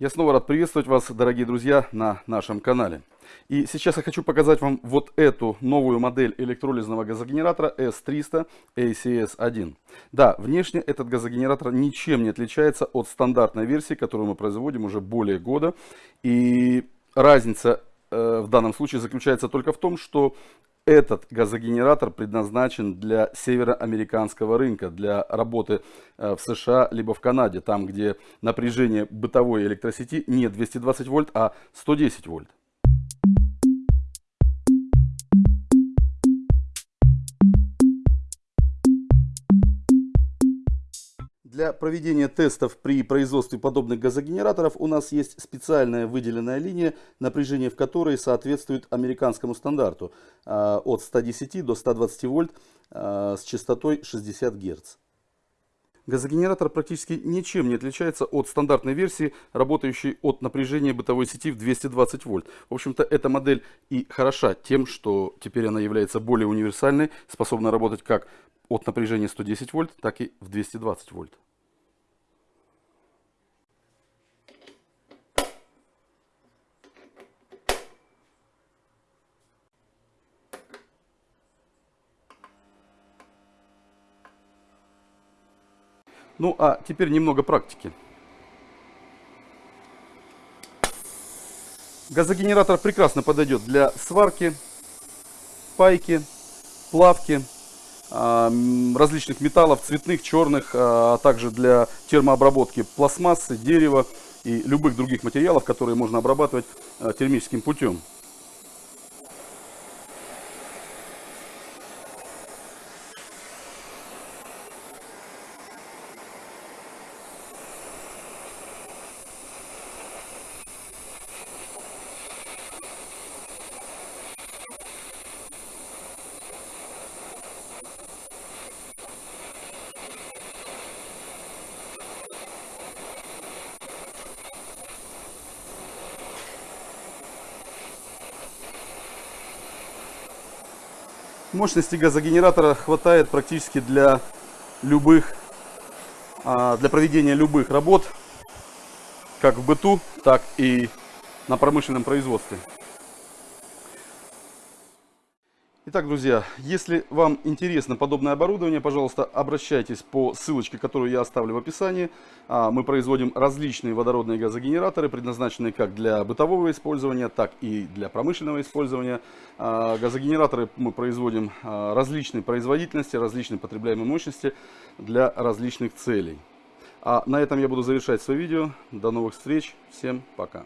Я снова рад приветствовать вас, дорогие друзья, на нашем канале. И сейчас я хочу показать вам вот эту новую модель электролизного газогенератора S300 ACS1. Да, внешне этот газогенератор ничем не отличается от стандартной версии, которую мы производим уже более года. И разница э, в данном случае заключается только в том, что этот газогенератор предназначен для североамериканского рынка, для работы э, в США либо в Канаде, там где напряжение бытовой электросети не 220 вольт, а 110 вольт. Для проведения тестов при производстве подобных газогенераторов у нас есть специальная выделенная линия, напряжение в которой соответствует американскому стандарту а, от 110 до 120 вольт а, с частотой 60 Гц. Газогенератор практически ничем не отличается от стандартной версии, работающей от напряжения бытовой сети в 220 вольт. В общем-то, эта модель и хороша тем, что теперь она является более универсальной, способна работать как от напряжения 110 вольт, так и в 220 вольт. Ну а теперь немного практики. Газогенератор прекрасно подойдет для сварки, пайки, плавки, а, различных металлов, цветных, черных, а, а также для термообработки пластмассы, дерева и любых других материалов, которые можно обрабатывать а, термическим путем. Мощности газогенератора хватает практически для любых, а, для проведения любых работ, как в быту, так и на промышленном производстве. Итак, друзья, если вам интересно подобное оборудование, пожалуйста, обращайтесь по ссылочке, которую я оставлю в описании. А, мы производим различные водородные газогенераторы, предназначенные как для бытового использования, так и для промышленного использования. А, газогенераторы мы производим а, различной производительности, различной потребляемой мощности для различных целей. А на этом я буду завершать свое видео. До новых встреч. Всем пока.